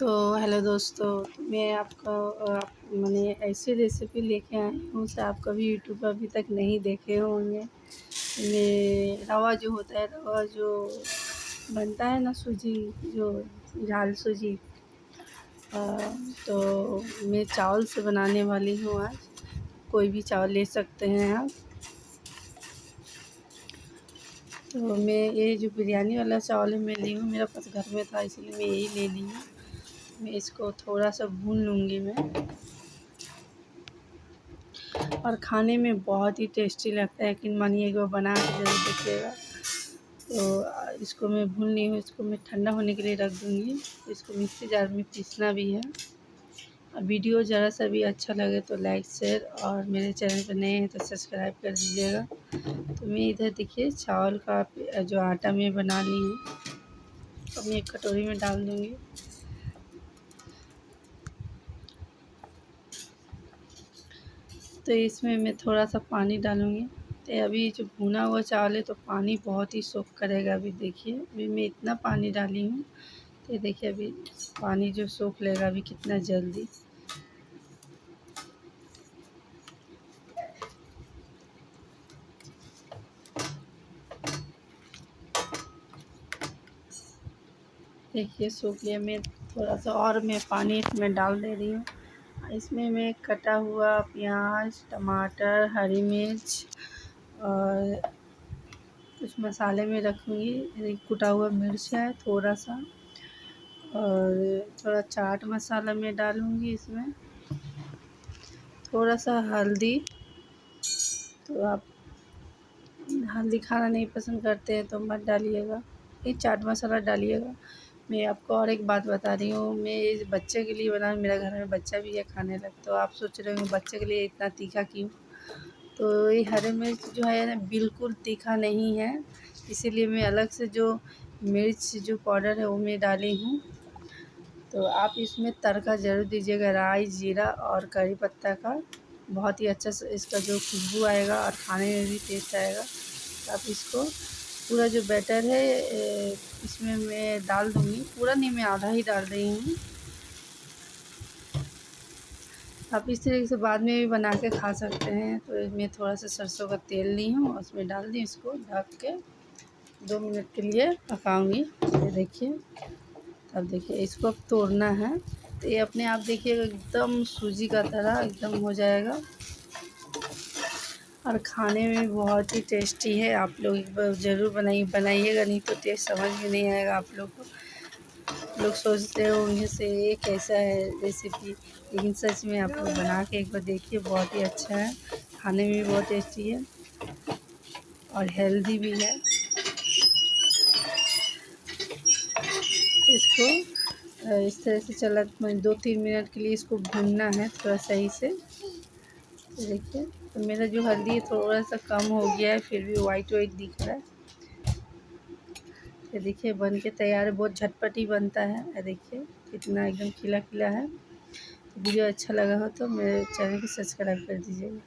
तो हेलो दोस्तों, मैं आपको मैंने ऐसी रेसिपी लेके आई हूँ जो आप कभी यूट्यूब पर अभी तक नहीं देखे होंगे। ये रवा जो होता है, रवा जो बनता है ना सूजी, जो झाल सूजी तो मैं चावल से बनाने वाली हूँ आज। कोई भी चावल ले सकते हैं आप। तो मैं ये जो बिरयानी वाला चावल है मैं ली हूँ, मेरा पास घर में था, इसलिए मैं यही ले ली हूँ। मैं इसको थोड़ा सा भून लूँगी मैं। और खाने में बहुत ही टेस्टी लगता है, लेकिन मानिए एक बार बना के ज़रूर देखिएगा। तो इसको मैं भून ली हूँ, इसको मैं ठंडा होने के लिए रख दूँगी। इसको मिक्सी जार में पीसना भी है। और वीडियो ज़रा सा भी अच्छा लगे तो लाइक, शेयर और मेरे चैनल पर नए हैं तो सब्सक्राइब कर दीजिएगा। तो मैं इधर देखिए, चावल का जो आटा मैं बना ली हूँ, अब मैं एक कटोरी में डाल दूँगी। तो इसमें मैं थोड़ा सा पानी डालूँगी। तो अभी जो भुना हुआ चावल है तो पानी बहुत ही सोख करेगा अभी, देखिए। अभी मैं इतना पानी डाली हूँ तो देखिए अभी पानी जो सोख लेगा अभी कितना जल्दी। देखिए, सूख लिया मैं थोड़ा सा और मैं पानी इसमें डाल दे रही हूँ। इसमें मैं कटा हुआ प्याज, टमाटर, हरी मिर्च और कुछ मसाले में रखूँगी। कुटा हुआ मिर्च है थोड़ा सा और थोड़ा चाट मसाला मैं डालूँगी इसमें। थोड़ा सा हल्दी तो आप हल्दी खाना नहीं पसंद करते हैं तो मत डालिएगा। ये चाट मसाला डालिएगा। मैं आपको और एक बात बता रही हूँ। मैं इस बच्चे के लिए बना मेरा घर में बच्चा भी है खाने लग तो आप सोच रहे हो बच्चे के लिए इतना तीखा क्यों? तो ये हरी मिर्च जो है ना, बिल्कुल तीखा नहीं है। इसीलिए मैं अलग से जो मिर्च जो पाउडर है, वो मैं डाली हूँ। तो आप इसमें तड़का ज़रूर दीजिएगा, राई, जीरा और करी पत्ता का। बहुत ही अच्छा इसका जो खुशबू आएगा और खाने में भी टेस्ट आएगा। तो आप इसको पूरा जो बैटर है इसमें मैं डाल दूँगी। पूरा नहीं, मैं आधा ही डाल रही हूँ। आप इस तरीके से बाद में भी बना के खा सकते हैं। तो मैं थोड़ा सा सरसों का तेल ली हूँ उसमें डाल दी इसको। ढक के दो मिनट के लिए पकाऊँगी। ये देखिए, अब देखिए, इसको अब तोड़ना है। तो ये अपने आप देखिएगा, एकदम सूजी का तरह एकदम हो जाएगा। और खाने में बहुत ही टेस्टी है। आप लोग एक बार ज़रूर बनाइए बनाइएगा, नहीं तो टेस्ट समझ में नहीं आएगा आप लोग को। लोग सोचते होंगे से ये कैसा है रेसिपी लेकिन सच में आप लोग बना के एक बार देखिए, बहुत ही अच्छा है। खाने में भी बहुत टेस्टी है और हेल्दी भी है। इसको इस तरह से चला दो तीन मिनट के लिए इसको भूनना है थोड़ा सही से। देखिए तो मेरा जो हल्दी है थोड़ा सा कम हो गया है, फिर भी वाइट वाइट दिख रहा है। ये देखिए, बन के तैयार है, बहुत झटपट ही बनता है। देखिए, कितना एकदम खिला खिला है। वीडियो अच्छा लगा हो तो मेरे चैनल को सब्सक्राइब कर दीजिएगा।